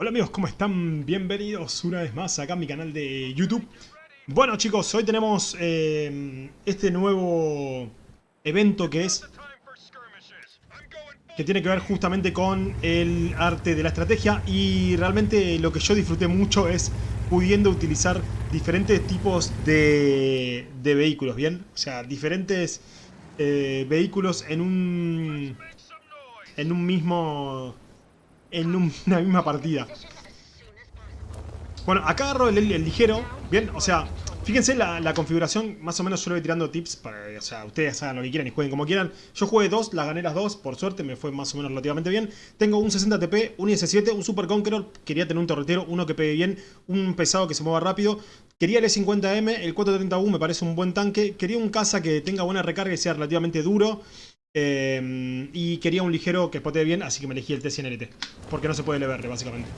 Hola amigos, ¿cómo están? Bienvenidos una vez más acá a mi canal de YouTube. Bueno chicos, hoy tenemos eh, este nuevo evento que es... Que tiene que ver justamente con el arte de la estrategia y realmente lo que yo disfruté mucho es pudiendo utilizar diferentes tipos de, de vehículos, ¿bien? O sea, diferentes eh, vehículos en un... En un mismo en una misma partida. Bueno, acá agarro el, ligero, bien, o sea, fíjense la, configuración, más o menos yo le voy tirando tips para, o sea, ustedes hagan lo que quieran y jueguen como quieran. Yo jugué dos, las gané las dos, por suerte me fue más o menos relativamente bien. Tengo un 60 TP, un IS-7, un Super Conqueror, quería tener un torretero, uno que pegue bien, un pesado que se mueva rápido. Quería el E50M, el 430U me parece un buen tanque. Quería un caza que tenga buena recarga y sea relativamente duro. Eh, y quería un ligero que potee bien, así que me elegí el T100LT. Porque no se puede leverle, básicamente.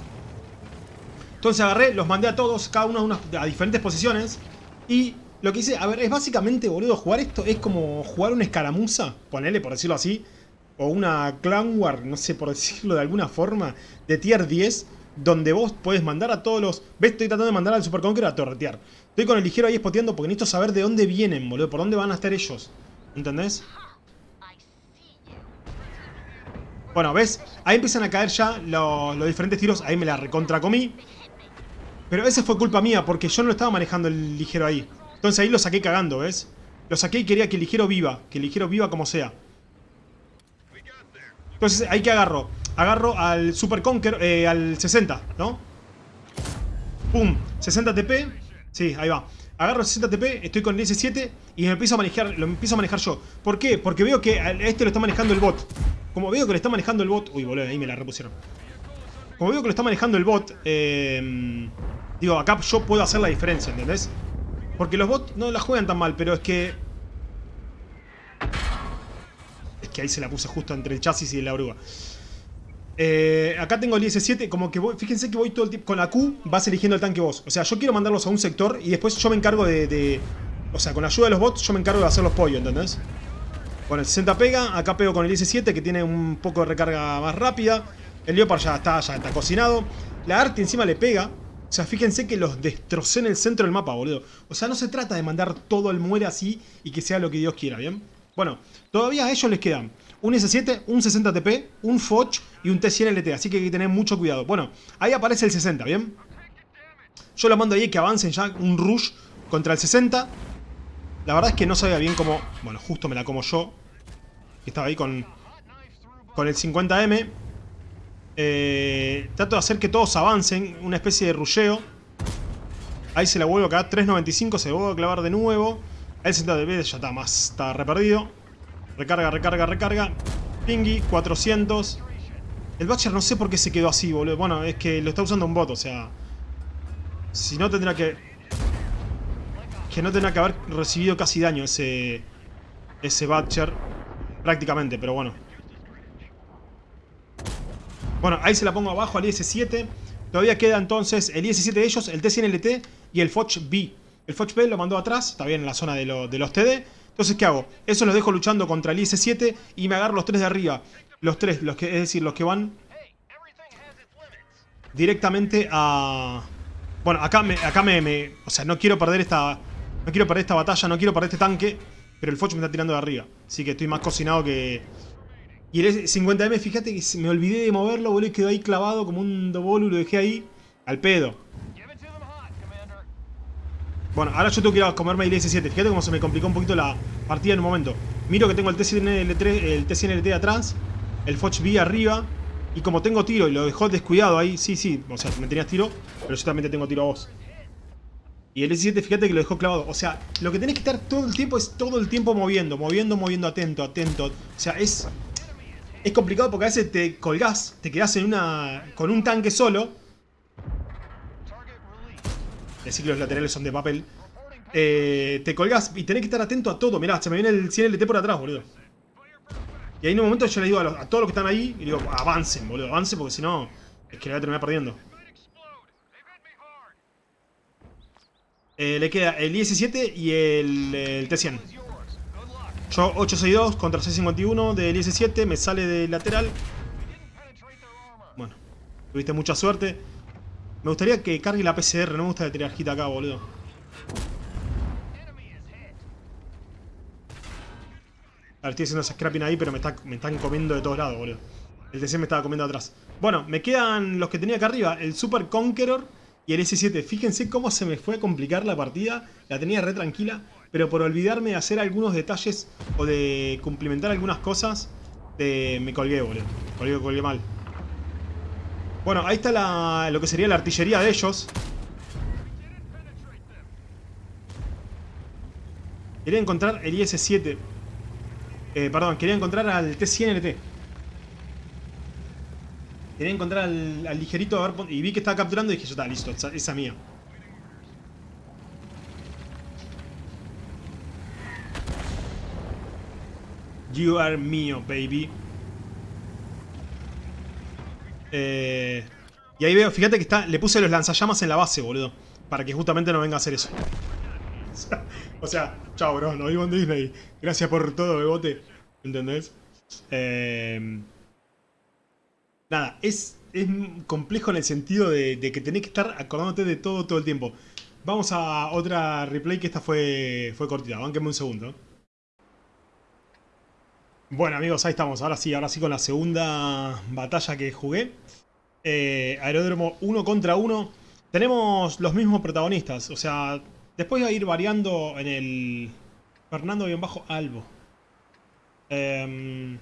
Entonces agarré, los mandé a todos, cada uno a, diferentes posiciones. Y lo que hice, a ver, es básicamente, boludo, jugar esto es como jugar una escaramuza, ponele por decirlo así. O una Clan War, no sé, por decirlo de alguna forma, de tier 10. Donde vos podés mandar a todos los... ¿Ves? Estoy tratando de mandar al Super Conqueror a torretear. Estoy con el ligero ahí spoteando porque necesito saber de dónde vienen, boludo. Por dónde van a estar ellos. ¿Entendés? Bueno, ¿ves? Ahí empiezan a caer ya los, diferentes tiros. Ahí me la recontra comí. Pero esa fue culpa mía, porque yo no lo estaba manejando el ligero ahí. Entonces ahí lo saqué cagando, ¿ves? Lo saqué y quería que el ligero viva. Que el ligero viva como sea. Entonces ahí que agarro. Agarro al Super Conquer, eh, al 60, ¿no? Pum, 60 TP. Sí, ahí va. Agarro el 60 TP, estoy con el S7 y me empiezo a manejar, lo empiezo a manejar yo. ¿Por qué? Porque veo que este lo está manejando el bot. Como veo que le está manejando el bot... Uy, boludo, ahí me la repusieron. Como veo que lo está manejando el bot, eh, digo, acá yo puedo hacer la diferencia, ¿entendés? Porque los bots no la juegan tan mal, pero es que... Es que ahí se la puse justo entre el chasis y la oruga. Eh, acá tengo el IS-7, como que voy, fíjense que voy todo el tiempo, con la Q vas eligiendo el tanque vos. O sea, yo quiero mandarlos a un sector y después yo me encargo de, O sea, con la ayuda de los bots yo me encargo de hacer los pollos, ¿entendés? Bueno, el 60 pega, acá pego con el IS-7 que tiene un poco de recarga más rápida. El Leopard ya está, ya está cocinado. La Arti encima le pega. O sea, fíjense que los destrocé en el centro del mapa, boludo. O sea, no se trata de mandar todo el muere así y que sea lo que Dios quiera, ¿bien? Bueno, todavía a ellos les quedan un S7, un 60 TP, un Foch y un T100 LT. Así que hay que tener mucho cuidado. Bueno, ahí aparece el 60, ¿bien? Yo lo mando ahí que avancen ya un rush contra el 60. La verdad es que no sabía bien cómo... Bueno, justo me la como yo. Que estaba ahí con, con el 50M. Eh, trato de hacer que todos avancen. Una especie de rulleo. Ahí se la vuelvo a quedar. 3.95. Se vuelve a clavar de nuevo. El 70 ya está más. Está reperdido. Recarga, recarga, recarga. Pingy, 400. El Batcher no sé por qué se quedó así, boludo. Bueno, es que lo está usando un bot, o sea... Si no tendrá que... Que no tendrá que haber recibido casi daño ese... Ese Batcher. Prácticamente, pero bueno. Bueno, ahí se la pongo abajo al IS-7. Todavía queda entonces el IS-7 de ellos, el T100LT y el Foch B. El Foch B lo mandó atrás, está bien en la zona de, de los TD. Entonces, ¿qué hago? Eso los dejo luchando contra el IS-7 y me agarro los tres de arriba. Los tres, los que, es decir, los que van directamente a... Bueno, acá me, acá me, O sea, no quiero perder esta... No quiero perder esta batalla, no quiero perder este tanque. Pero el Foch me está tirando de arriba. Así que estoy más cocinado que... Y el 50M, fíjate que me olvidé de moverlo, boludo, y quedó ahí clavado como un dobolo y lo dejé ahí al pedo. Bueno, ahora yo tengo que ir a comerme el S7. Fíjate cómo se me complicó un poquito la partida en un momento. Miro que tengo el T100LT, el T100LT atrás, el Foch B arriba. Y como tengo tiro y lo dejó descuidado ahí, sí, sí, o sea, me tenías tiro, pero yo también te tengo tiro a vos. Y el S7, fíjate que lo dejó clavado. O sea, lo que tenés que estar todo el tiempo es todo el tiempo moviendo, moviendo, moviendo, atento, atento. O sea, es... Es complicado porque a veces te colgás, te quedás en una... con un tanque solo. Decir que los laterales son de papel. Eh, te colgás y tenés que estar atento a todo. Mirá, se me viene el 100 LT por atrás, boludo. Y ahí en un momento yo le digo a, todos los que están ahí, y digo, avancen, boludo, avancen porque si no, es que le voy a terminar perdiendo. Eh, le queda el IS-7 y el, T-100. Yo 862 contra 651 del IS-7, me sale de lateral. Bueno. Tuviste mucha suerte. Me gustaría que cargue la PCR, no me gusta tirar hit acá, boludo. A ver, estoy haciendo ese scrapping ahí, pero me, me están comiendo de todos lados, boludo. El TC me estaba comiendo atrás. Bueno, me quedan los que tenía acá arriba. El Super Conqueror y el S7. Fíjense cómo se me fue a complicar la partida. La tenía re tranquila. Pero por olvidarme de hacer algunos detalles o de cumplimentar algunas cosas, me colgué, boludo. Colgué, colgué mal. Bueno, ahí está la, lo que sería la artillería de ellos. Quería encontrar el IS-7. Eh, perdón, quería encontrar al T-100LT. Quería encontrar al, ligerito a ver, y vi que estaba capturando y dije, ya está, listo, esa, esa mía. You are mío, baby. Eh, y ahí veo, fíjate que está, le puse los lanzallamas en la base, boludo. Para que justamente no venga a hacer eso. o sea, chao, bro, nos vimos en Disney. Gracias por todo, bebote. ¿Entendés? Eh, Nada, es, es complejo en el sentido de, que tenés que estar acordándote de todo todo el tiempo. Vamos a otra replay que esta fue, fue cortita. Bánquenme un segundo. Bueno amigos, ahí estamos. Ahora sí, ahora sí con la segunda batalla que jugué. Eh, aeródromo 1 contra 1. Tenemos los mismos protagonistas. O sea, después voy a ir variando en el Fernando-Albo. Eh,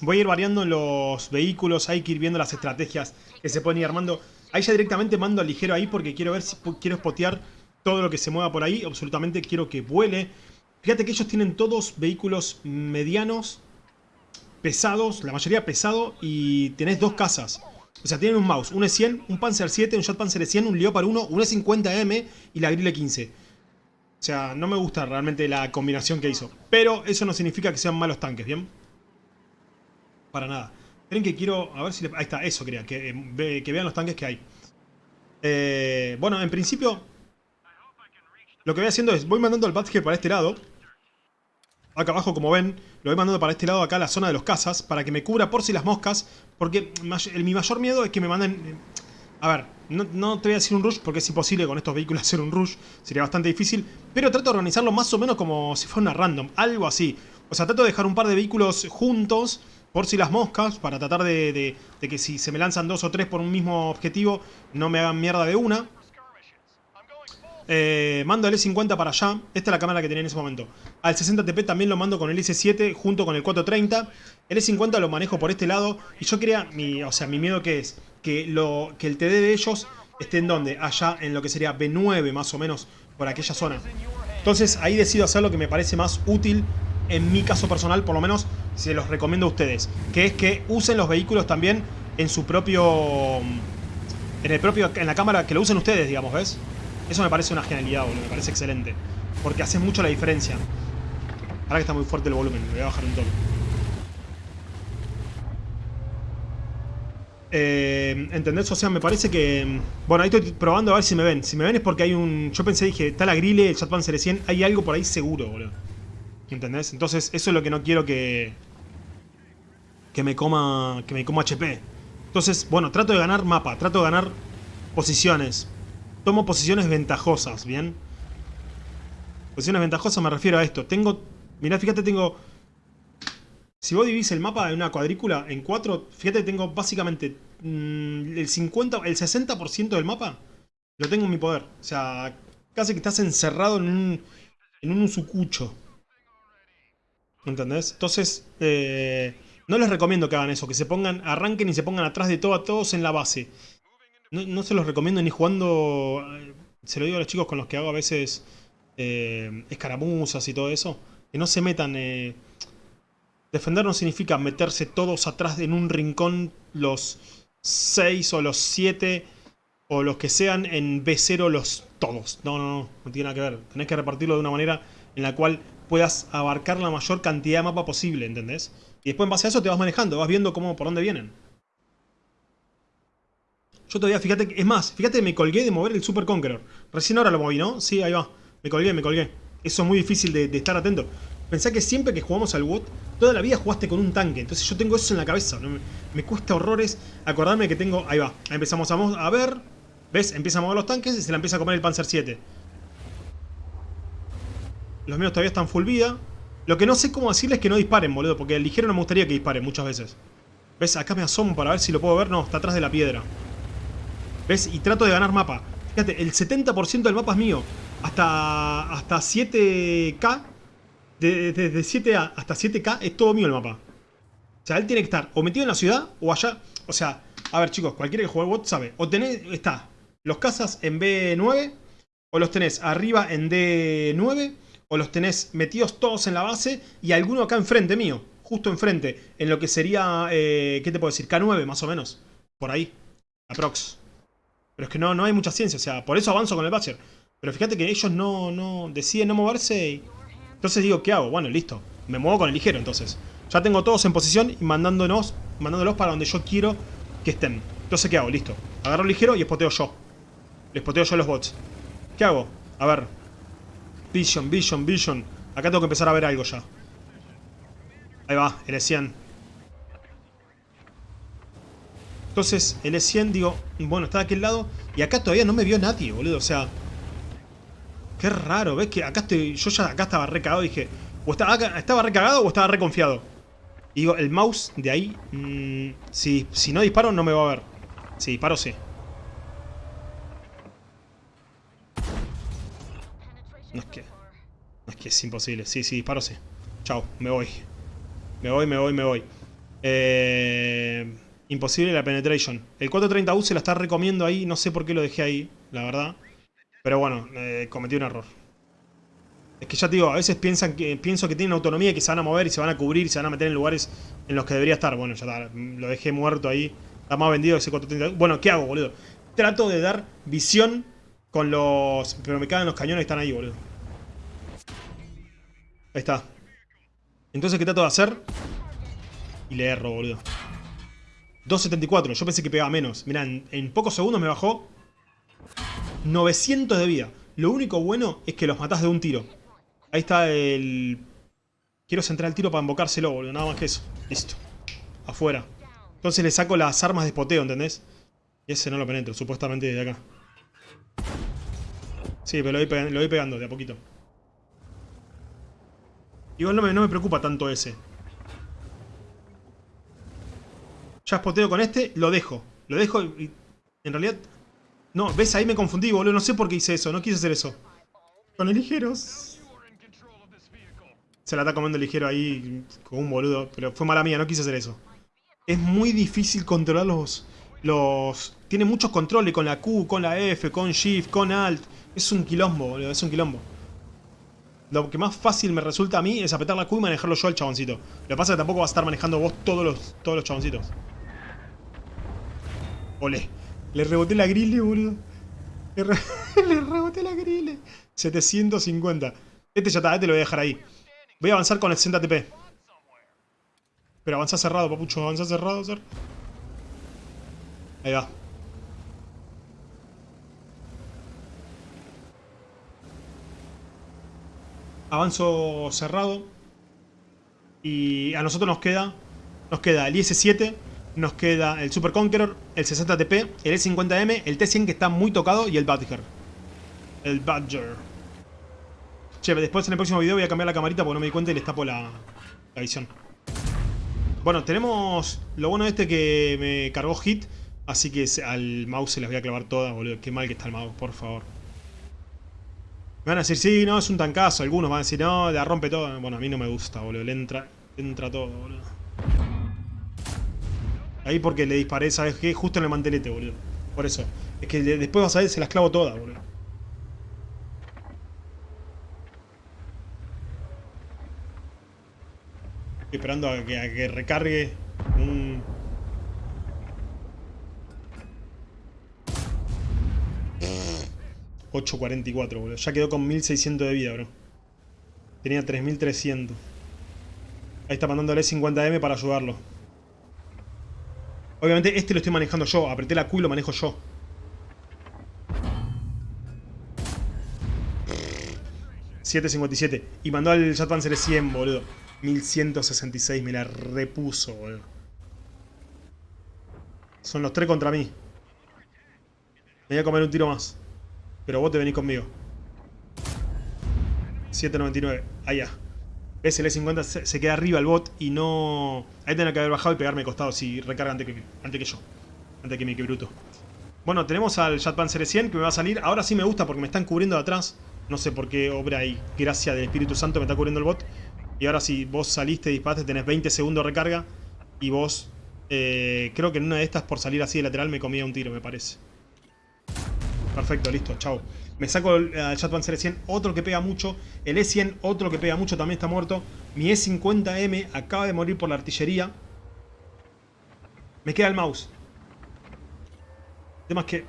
Voy a ir variando los vehículos, hay que ir viendo las estrategias que se pueden ir armando. Ahí ya directamente mando al ligero ahí porque quiero ver si quiero spotear todo lo que se mueva por ahí. Absolutamente quiero que vuele. Fíjate que ellos tienen todos vehículos medianos, pesados, la mayoría pesado y tenés dos casas. O sea, tienen un mouse, un E100, un Panzer 7, un Jet Panzer E100, un Leopard 1, un E50M y la Grille 15. O sea, no me gusta realmente la combinación que hizo. Pero eso no significa que sean malos tanques, ¿bien? para nada. Creen que quiero... A ver si... ahí está, eso quería, que, eh, vean los tanques que hay. Eh, bueno, en principio... Lo que voy haciendo es, voy mandando el badge para este lado. Acá abajo, como ven, lo voy mandando para este lado, acá la zona de los cazas, para que me cubra por si las moscas. Porque mi mayor miedo es que me manden... Eh, a ver, no, no, te voy a decir un rush porque es imposible con estos vehículos hacer un rush. Sería bastante difícil. Pero trato de organizarlo más o menos como si fuera una random. Algo así. O sea, trato de dejar un par de vehículos juntos por si las moscas, para tratar de, que si se me lanzan dos o tres por un mismo objetivo, no me hagan mierda de una. Eh, mando el E50 para allá. Esta es la cámara que tenía en ese momento. Al 60TP también lo mando con el S7 junto con el 430. El E50 lo manejo por este lado. Y yo quería, mi, o sea, mi miedo que es que, lo, que el TD de ellos esté en donde? Allá en lo que sería B9 más o menos, por aquella zona. Entonces ahí decido hacer lo que me parece más útil en mi caso personal, por lo menos se los recomiendo a ustedes, que es que usen los vehículos también en su propio en el propio en la cámara que lo usen ustedes, digamos, ¿ves? Eso me parece una genialidad, boludo, me parece excelente, porque hace mucho la diferencia. Ahora que está muy fuerte el volumen, me voy a bajar un toque. Eh, ¿Entendés? O sea, me parece que... Bueno, ahí estoy probando a ver si me ven. Si me ven es porque hay un... Yo pensé, dije, está la grille, el Chatpan 100, hay algo por ahí seguro, boludo. ¿Entendés? Entonces eso es lo que no quiero que... Que me coma... Que me coma HP. Entonces, bueno, trato de ganar mapa. Trato de ganar posiciones. Tomo posiciones ventajosas, ¿bien? Posiciones ventajosas me refiero a esto. Tengo... Mirá, fíjate, tengo... Si vos dividís el mapa en una cuadrícula en cuatro, fíjate, tengo básicamente mm, el 50, el 60% del mapa lo tengo en mi poder. O sea, casi que estás encerrado en un, en un sucucho. ¿Entendés? Entonces, eh, no les recomiendo que hagan eso, que se pongan, arranquen y se pongan atrás de todo a todos en la base. No, se los recomiendo ni jugando, eh, se lo digo a los chicos con los que hago a veces eh, escaramuzas y todo eso, que no se metan... defender no significa meterse todos atrás en un rincón los 6 o los 7 o los que sean en B0 los todos. No, no, no, no tiene nada que ver. Tenés que repartirlo de una manera en la cual puedas abarcar la mayor cantidad de mapa posible, ¿entendés? Y después en base a eso te vas manejando, vas viendo cómo, por dónde vienen. Yo todavía, fíjate, es más, fíjate, me colgué de mover el Super Conqueror. Recién ahora lo moví, ¿no? Sí, ahí va. Me colgué, me colgué. Eso es muy difícil de, estar atento. Pensá que siempre que jugamos al WOT, toda la vida jugaste con un tanque. Entonces yo tengo eso en la cabeza. Me, cuesta horrores acordarme que tengo... Ahí va. Ahí empezamos a, mo- a ver. ¿Ves? Empieza a mover los tanques y se la empieza a comer el Panzer 7. Los míos todavía están full vida. Lo que no sé cómo decirles es que no disparen, boludo. Porque el ligero no me gustaría que disparen muchas veces. ¿Ves? Acá me asomo para ver si lo puedo ver. No, está atrás de la piedra. ¿Ves? Y trato de ganar mapa. Fíjate, el 70% del mapa es mío. Hasta, hasta 7K. de- Desde 7A hasta 7K es todo mío el mapa. O sea, él tiene que estar o metido en la ciudad o allá. O sea, a ver chicos, cualquiera que juegue bot sabe. O tenés, está, los cazas en B9. O los tenés arriba en D9. O los tenés metidos todos en la base. Y alguno acá enfrente mío. Justo enfrente. En lo que sería, eh, ¿qué te puedo decir? K9 más o menos. Por ahí. Aprox. Pero es que no, no hay mucha ciencia. O sea, por eso avanzo con el Butcher. Pero fíjate que ellos no, no deciden no moverse y... Entonces digo, ¿qué hago? Bueno, listo. Me muevo con el ligero entonces. Ya tengo todos en posición y mandándonos, mandándolos para donde yo quiero que estén. Entonces, ¿qué hago? Listo. Agarro el ligero y espoteo yo. Les poteo yo los bots. ¿Qué hago? A ver. Vision, vision, vision. Acá tengo que empezar a ver algo ya. Ahí va, L100. Entonces, L100, digo, bueno, está de aquel lado. Y acá todavía no me vio nadie, boludo. O sea, Qué raro, ¿ves? Que acá estoy. Yo ya acá estaba recagado dije. O estaba, acá- estaba recagado o estaba reconfiado. Y digo, el mouse de ahí. mm, si, si no disparo, no me va a ver. Si disparo, sí. No es que. No es que es imposible. Sí, sí, disparo, sí. Chao, me voy. Me voy, me voy, me voy. Eh, imposible la penetration. El 430U se la está recomiendo ahí. No sé por qué lo dejé ahí, la verdad. Pero bueno, eh, cometí un error. Es que ya te digo, a veces piensan que, pienso que tienen autonomía y que se van a mover y se van a cubrir y se van a meter en lugares en los que debería estar. Bueno, ya está, lo dejé muerto ahí. Está más vendido ese 430. Bueno, ¿qué hago, boludo? Trato de dar visión con los... Pero me caen los cañones que están ahí, boludo. Ahí está. Entonces, ¿qué trato de hacer? Y le erro, boludo. 2.74. Yo pensé que pegaba menos. Mirá, en, pocos segundos me bajó 900 de vida. Lo único bueno es que los matás de un tiro. Ahí está el... Quiero centrar el tiro para invocárselo, boludo. Nada más que eso. Listo. Afuera. Entonces le saco las armas de espoteo, ¿entendés? Y ese no lo penetro, supuestamente desde acá. Sí, pero lo voy, pegando, lo voy pegando de a poquito. Igual no me, no me preocupa tanto ese. Ya espoteo con este, lo dejo. Lo dejo y... En realidad... No, ves, ahí me confundí, boludo. No sé por qué hice eso, no quise hacer eso. Con el ligero. Se la está comiendo el ligero ahí con un boludo. Pero fue mala mía, no quise hacer eso. Es muy difícil controlar los... los tiene muchos controles con la Q, con la F, con Shift, con Alt. Es un quilombo, boludo, es un quilombo. Lo que más fácil me resulta a mí es apretar la Q y manejarlo yo al chaboncito. Lo que pasa es que tampoco vas a estar manejando vos todos los, todos los chaboncitos. Ole. Le reboté la grille, boludo. Le, re- le reboté la grille. 750. Este ya está, este lo voy a dejar ahí. Voy a avanzar con el 60 TP. Pero avanza cerrado, papucho. Avanza cerrado, ser. Ahí va. Avanzo cerrado. Y a nosotros nos queda. Nos queda el IS-7. Nos queda el Super Conqueror. El 60TP. El E50M. El T100 que está muy tocado. Y el Badger. El Badger. Che, después en el próximo video voy a cambiar la camarita porque no me di cuenta y les tapo la, visión. Bueno, tenemos lo bueno de este que me cargó hit. Así que al mouse se las voy a clavar todas, boludo. Qué mal que está el mouse, por favor. Me van a decir, sí, no, es un tancazo. Algunos van a decir, no, la rompe todo. Bueno, a mí no me gusta, boludo. Le entra, le entra todo, boludo. Ahí porque le disparé, ¿sabes qué? Justo en el mantelete, boludo. Por eso. Es que de- después vas a ver, se las clavo todas, boludo. Estoy esperando a que, a que recargue un... ...8.44, boludo. Ya quedó con 1.600 de vida, bro. Tenía 3.300. Ahí está mandándole 50M para ayudarlo. Obviamente este lo estoy manejando yo. Apreté la Q y lo manejo yo. 757. Y mandó al Jet Panzer 100, boludo. 1166, me la repuso, boludo. Son los tres contra mí. Me voy a comer un tiro más. Pero vos te venís conmigo. 799. Allá. Ves, el E50 se, se, queda arriba el bot y no... Ahí tendría que haber bajado y pegarme costado si recarga antes que, antes que yo. Antes que mi que bruto. Bueno, tenemos al Jet Panzer 100 que me va a salir. Ahora sí me gusta porque me están cubriendo de atrás. No sé por qué obra ahí. Gracia del Espíritu Santo me está cubriendo el bot. Y ahora si vos saliste disparaste tenés 20 segundos de recarga. Y vos... Eh, creo que en una de estas por salir así de lateral me comía un tiro, me parece. Perfecto, listo, chao. Me saco el, Jet Panzer 100, otro que pega mucho. El E100, otro que pega mucho, también está muerto. Mi E50M acaba de morir por la artillería. Me queda el mouse. Es que...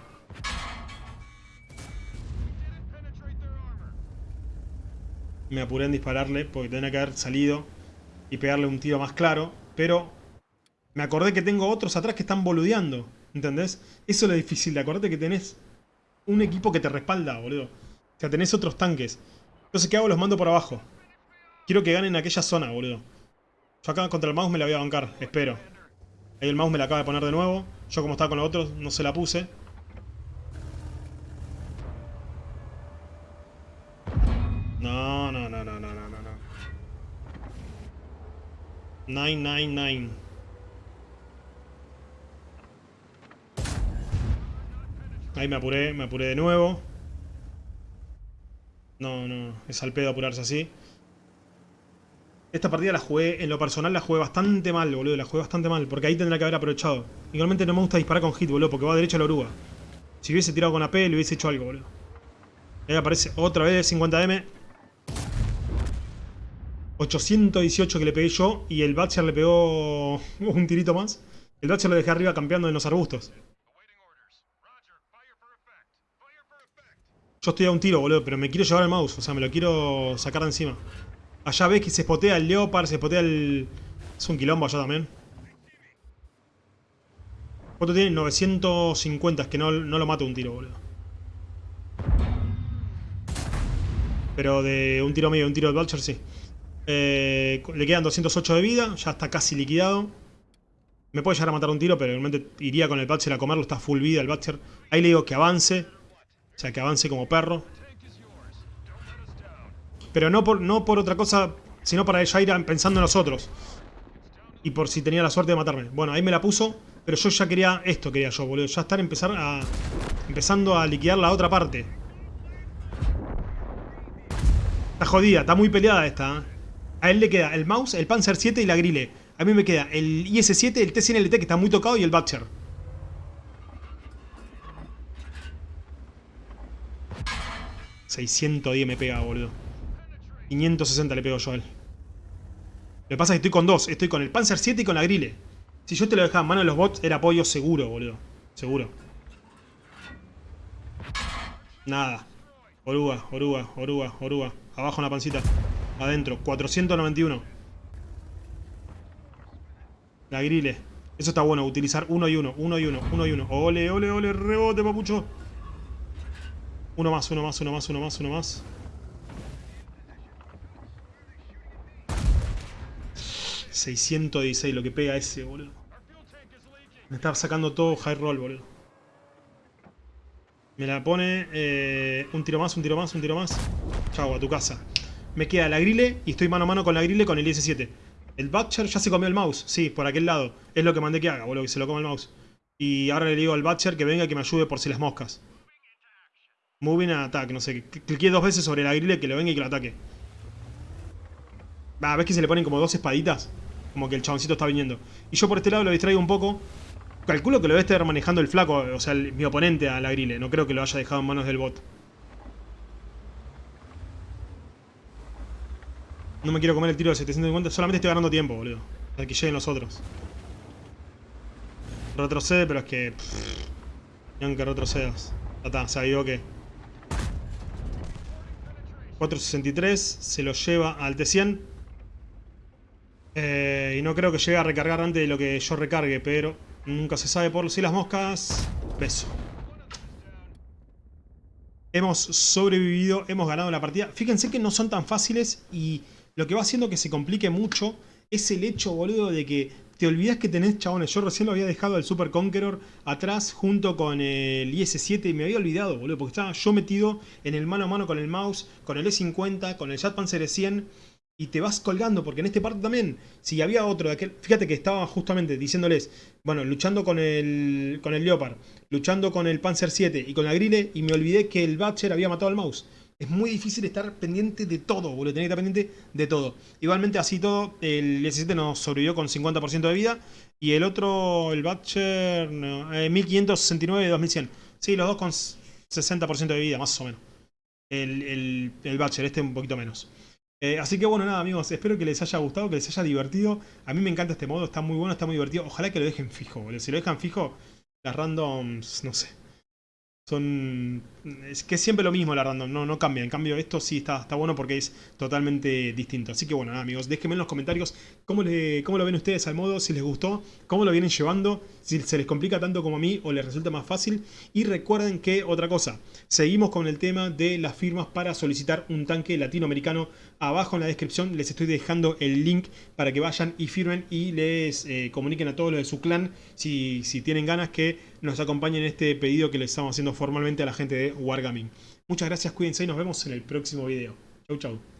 Me apuré en dispararle porque tenía que haber salido y pegarle un tiro más claro. Pero me acordé que tengo otros atrás que están boludeando. ¿Entendés? Eso es lo difícil de acordarte que tenés un equipo que te respalda, boludo. O sea, tenés otros tanques. Entonces, ¿qué hago? Los mando por abajo. Quiero que ganen aquella zona, boludo. Yo acá contra el mouse me la voy a bancar, espero. Ahí el mouse me la acaba de poner de nuevo. Yo como estaba con los otros, no se la puse. No, no, no, no, no, no, no. 999. Ahí me apuré, me apuré de nuevo. No, no, es al pedo apurarse así. Esta partida la jugué, en lo personal la jugué bastante mal, boludo. La jugué bastante mal, porque ahí tendría que haber aprovechado. Igualmente no me gusta disparar con hit, boludo, porque va derecho a la oruga. Si hubiese tirado con AP, le hubiese hecho algo, boludo. Ahí aparece otra vez 50M. 818 que le pegué yo y el Batcher le pegó un tirito más. El Batcher lo dejé arriba campeando en los arbustos. Yo estoy a un tiro, boludo, pero me quiero llevar el mouse. O sea, me lo quiero sacar de encima. Allá ves que se spotea el Leopard, se spotea el... Es un quilombo allá también. ¿Cuánto tiene? 950, es que no, no lo mato un tiro, boludo. Pero de un tiro medio, un tiro de Vulture, sí. Eh, le quedan 208 de vida, ya está casi liquidado. Me puede llegar a matar un tiro, pero realmente iría con el Butcher a comerlo, está full vida el Butcher. Ahí le digo que avance. O sea, que avance como perro. Pero no por, no por otra cosa, sino para ya ir pensando en los otros. Y por si tenía la suerte de matarme. Bueno, ahí me la puso, pero yo ya quería esto, quería yo, boludo. Ya estar empezar a, empezando a liquidar la otra parte. Está jodida, está muy peleada esta. ¿eh? A él le queda el mouse, el Panzer 7 y la grille. A mí me queda el IS-7, el T-100LT que está muy tocado y el Butcher. ...610 me pega, boludo. 560 le pego yo a él. Lo que pasa es que estoy con dos. Estoy con el Panzer 7 y con la grille. Si yo te lo dejaba en mano de los bots, era apoyo seguro, boludo. Seguro. Nada. Oruga, oruga, oruga, oruga. Abajo en la pancita. Adentro. 491. La grille. Eso está bueno. Utilizar uno y uno. Uno y uno. Uno y uno. Ole, ole, ole. Rebote, papucho. Uno más, uno más, uno más, uno más, uno más. ...616 lo que pega ese, boludo. Me está sacando todo high roll, boludo. Me la pone... Eh, un tiro más, un tiro más, un tiro más. Chau, a tu casa. Me queda la grille y estoy mano a mano con la grille con el IS-7. El Butcher ya se comió el mouse. Sí, por aquel lado. Es lo que mandé que haga, boludo, que se lo coma el mouse. Y ahora le digo al Butcher que venga y que me ayude por si las moscas. Moving attack, no sé. Cliqué dos veces sobre la grille que lo venga y que lo ataque. Va, ¿ves que se le ponen como dos espaditas? Como que el chaboncito está viniendo. Y yo por este lado lo distraigo un poco. Calculo que lo debe estar manejando el flaco, o sea, mi oponente a la grille. No creo que lo haya dejado en manos del bot. No me quiero comer el tiro de 750, solamente estoy ganando tiempo, boludo. Para que lleguen los otros. Retrocede, pero es que... Pff, que retrocedas. Ya está, se que... 463, se lo lleva al T100. Eh, y no creo que llegue a recargar antes de lo que yo recargue, pero nunca se sabe por si las moscas. Beso. hemos sobrevivido, hemos ganado la partida. Fíjense que no son tan fáciles y lo que va haciendo que se complique mucho es el hecho, boludo, de que te olvidas que tenés, chabones. Yo recién lo había dejado al Super Conqueror atrás junto con el IS-7 y me había olvidado, boludo, porque estaba yo metido en el mano a mano con el mouse, con el E50, con el Jet Panzer 100 y te vas colgando, porque en este parte también, si había otro de aquel, fíjate que estaba justamente diciéndoles, bueno, luchando con el, con el Leopard, luchando con el Panzer 7 y con la Grille, y me olvidé que el Batcher había matado al mouse. Es muy difícil estar pendiente de todo, boludo, tener que estar pendiente de todo. Igualmente así todo, el 17 nos sobrevivió con 50% de vida, y el otro, el Batcher, 1569 y 2100. Sí, los dos con 60% de vida, más o menos. El, el, el Batcher, este un poquito menos. Eh, así que bueno, nada amigos, espero que les haya gustado, que les haya divertido. A mí me encanta este modo, está muy bueno, está muy divertido. Ojalá que lo dejen fijo, boludo. Si lo dejan fijo, las randoms, no sé. Son... Es que es siempre lo mismo la random, no, no cambia. En cambio esto sí está, está bueno porque es totalmente distinto. Así que bueno, nada, amigos, déjenme en los comentarios cómo, le, cómo lo ven ustedes al modo, si les gustó, cómo lo vienen llevando, si se les complica tanto como a mí o les resulta más fácil. Y recuerden que, otra cosa, seguimos con el tema de las firmas para solicitar un tanque latinoamericano. Abajo en la descripción les estoy dejando el link para que vayan y firmen y les eh, comuniquen a todos los de su clan si, si tienen ganas que nos acompañen en este pedido que les estamos haciendo formalmente a la gente de Wargaming. Muchas gracias, cuídense y nos vemos en el próximo video. Chau, chau.